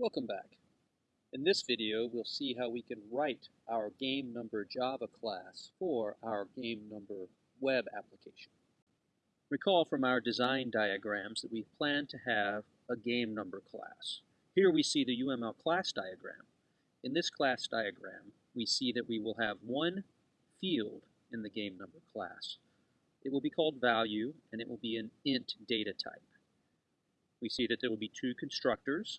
Welcome back. In this video, we'll see how we can write our game number Java class for our game number web application. Recall from our design diagrams that we plan to have a game number class. Here we see the UML class diagram. In this class diagram, we see that we will have one field in the game number class. It will be called value, and it will be an int data type. We see that there will be two constructors,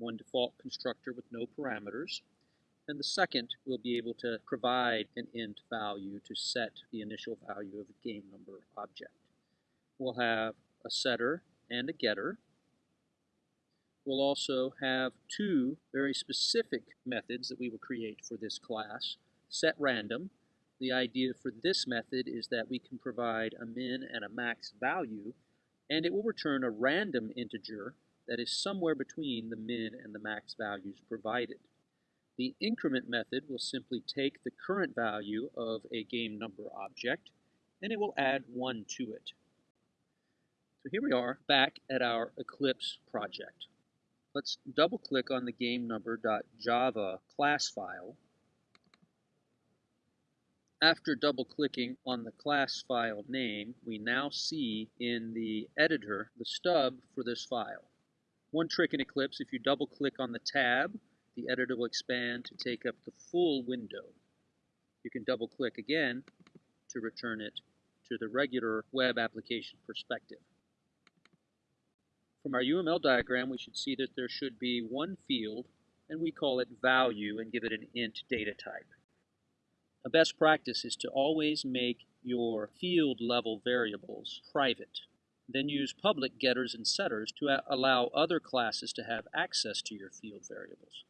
one default constructor with no parameters, and the second we'll be able to provide an int value to set the initial value of a game number object. We'll have a setter and a getter. We'll also have two very specific methods that we will create for this class. Set random. The idea for this method is that we can provide a min and a max value, and it will return a random integer that is somewhere between the min and the max values provided. The increment method will simply take the current value of a game number object and it will add 1 to it. So here we are back at our Eclipse project. Let's double click on the game number.java class file. After double clicking on the class file name, we now see in the editor the stub for this file. One trick in Eclipse, if you double click on the tab, the editor will expand to take up the full window. You can double click again to return it to the regular web application perspective. From our UML diagram, we should see that there should be one field, and we call it value and give it an int data type. A best practice is to always make your field level variables private. Then use public getters and setters to allow other classes to have access to your field variables.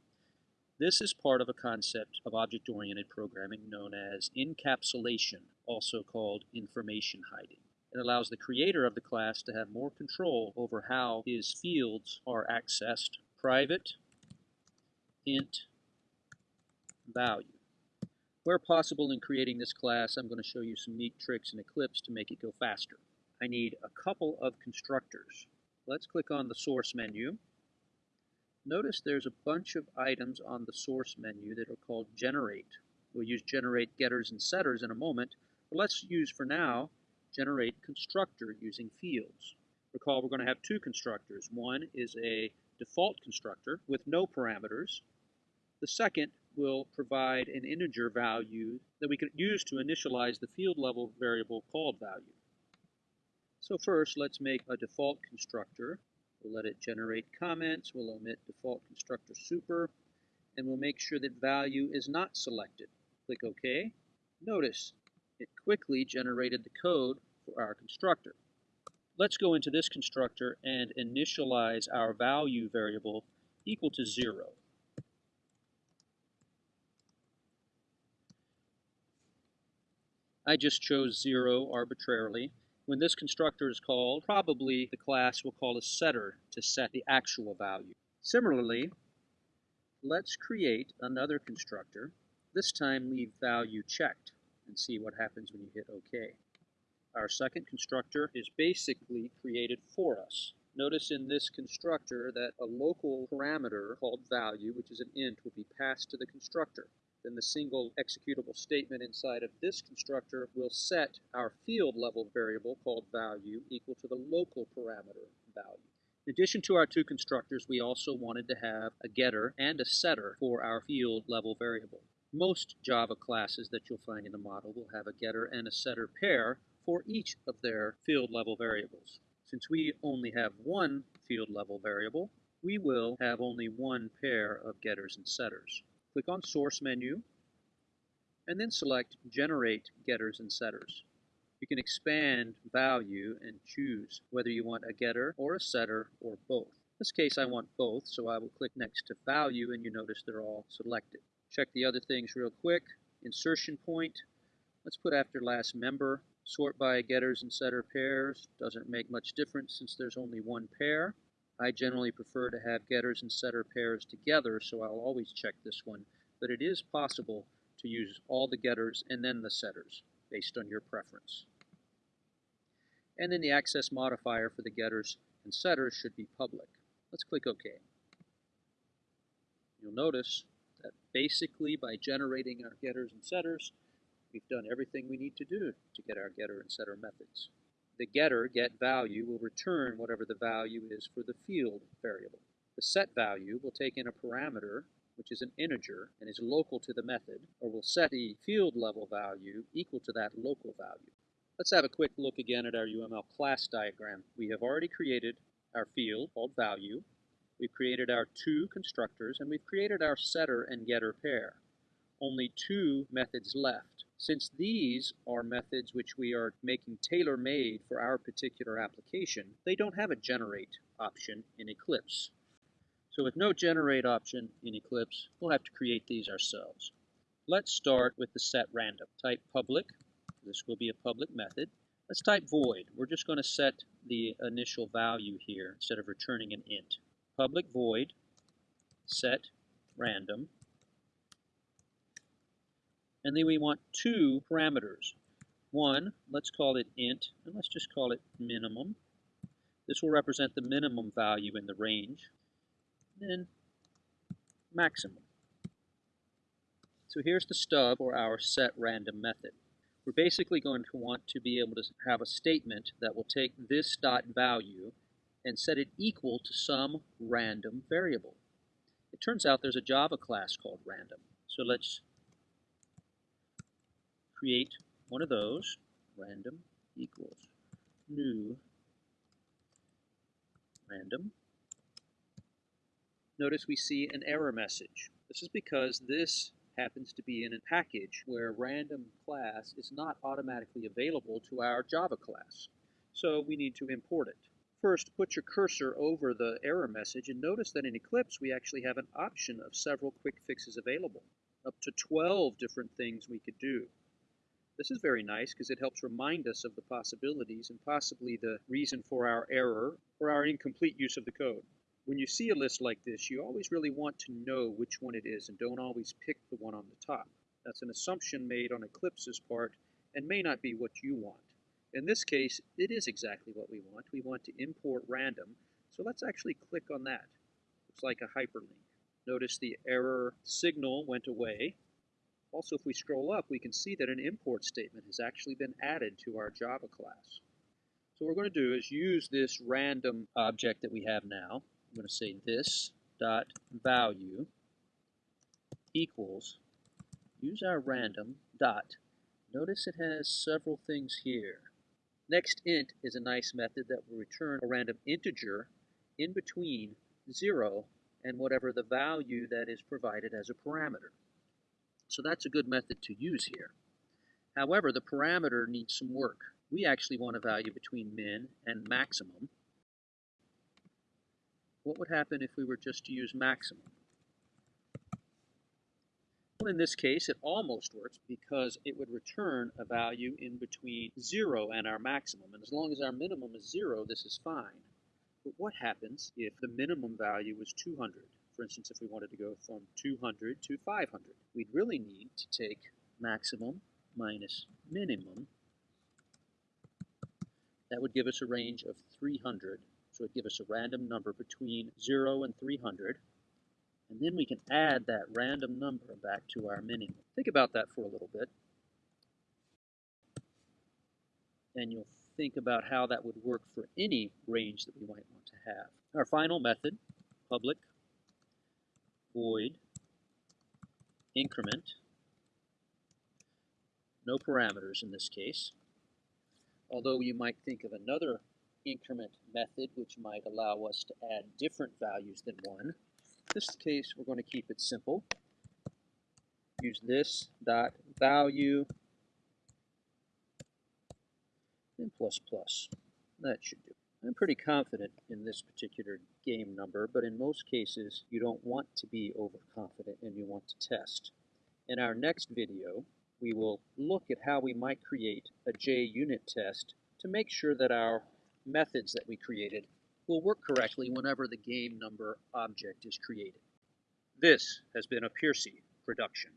This is part of a concept of object-oriented programming known as encapsulation, also called information hiding. It allows the creator of the class to have more control over how his fields are accessed. Private int value. Where possible in creating this class, I'm going to show you some neat tricks in Eclipse to make it go faster. I need a couple of constructors. Let's click on the source menu. Notice there's a bunch of items on the source menu that are called generate. We'll use generate getters and setters in a moment, but let's use for now generate constructor using fields. Recall we're going to have two constructors. One is a default constructor with no parameters. The second will provide an integer value that we can use to initialize the field level variable called value. So first, let's make a default constructor. We'll let it generate comments. We'll omit default constructor super. And we'll make sure that value is not selected. Click OK. Notice it quickly generated the code for our constructor. Let's go into this constructor and initialize our value variable equal to 0. I just chose 0 arbitrarily. When this constructor is called, probably the class will call a setter to set the actual value. Similarly, let's create another constructor. This time leave value checked and see what happens when you hit OK. Our second constructor is basically created for us. Notice in this constructor that a local parameter called value, which is an int, will be passed to the constructor. Then the single executable statement inside of this constructor will set our field level variable called value equal to the local parameter value. In addition to our two constructors, we also wanted to have a getter and a setter for our field level variable. Most Java classes that you'll find in the model will have a getter and a setter pair for each of their field level variables. Since we only have one field level variable, we will have only one pair of getters and setters. Click on Source menu, and then select Generate Getters and Setters. You can expand value and choose whether you want a getter or a setter or both. In this case I want both, so I will click next to value and you notice they're all selected. Check the other things real quick. Insertion point, let's put after last member. Sort by getters and setter pairs, doesn't make much difference since there's only one pair. I generally prefer to have getters and setter pairs together, so I'll always check this one, but it is possible to use all the getters and then the setters, based on your preference. And then the access modifier for the getters and setters should be public. Let's click OK. You'll notice that basically by generating our getters and setters, we've done everything we need to do to get our getter and setter methods. The getter, get value, will return whatever the value is for the field variable. The set value will take in a parameter, which is an integer and is local to the method, or will set the field level value equal to that local value. Let's have a quick look again at our UML class diagram. We have already created our field called value. We've created our two constructors, and we've created our setter and getter pair. Only two methods left. Since these are methods which we are making tailor-made for our particular application, they don't have a generate option in Eclipse. So with no generate option in Eclipse, we'll have to create these ourselves. Let's start with the set random. Type public. This will be a public method. Let's type void. We're just going to set the initial value here instead of returning an int. Public void set random. And then we want two parameters. One, let's call it int, and let's just call it minimum. This will represent the minimum value in the range then maximum. So here's the stub or our set random method. We're basically going to want to be able to have a statement that will take this dot value and set it equal to some random variable. It turns out there's a Java class called random. So let's create one of those, random equals new random notice we see an error message. This is because this happens to be in a package where random class is not automatically available to our Java class. So we need to import it. First, put your cursor over the error message and notice that in Eclipse we actually have an option of several quick fixes available. Up to 12 different things we could do. This is very nice because it helps remind us of the possibilities and possibly the reason for our error or our incomplete use of the code. When you see a list like this, you always really want to know which one it is and don't always pick the one on the top. That's an assumption made on Eclipse's part and may not be what you want. In this case, it is exactly what we want. We want to import random, so let's actually click on that. Looks like a hyperlink. Notice the error signal went away. Also, if we scroll up, we can see that an import statement has actually been added to our Java class. So what we're going to do is use this random object that we have now I'm going to say this dot value equals, use our random dot. Notice it has several things here. Next int is a nice method that will return a random integer in between 0 and whatever the value that is provided as a parameter. So that's a good method to use here. However, the parameter needs some work. We actually want a value between min and maximum, what would happen if we were just to use maximum? Well, in this case, it almost works because it would return a value in between 0 and our maximum. And as long as our minimum is 0, this is fine. But what happens if the minimum value was 200? For instance, if we wanted to go from 200 to 500, we'd really need to take maximum minus minimum. That would give us a range of 300 so it'd give us a random number between 0 and 300. And then we can add that random number back to our minimum. Think about that for a little bit. And you'll think about how that would work for any range that we might want to have. Our final method, public void increment, no parameters in this case. Although you might think of another increment method, which might allow us to add different values than 1. In this case, we're going to keep it simple. Use this dot value and plus plus. That should do. I'm pretty confident in this particular game number, but in most cases, you don't want to be overconfident and you want to test. In our next video, we will look at how we might create a JUnit test to make sure that our methods that we created will work correctly whenever the game number object is created. This has been a Piercy production.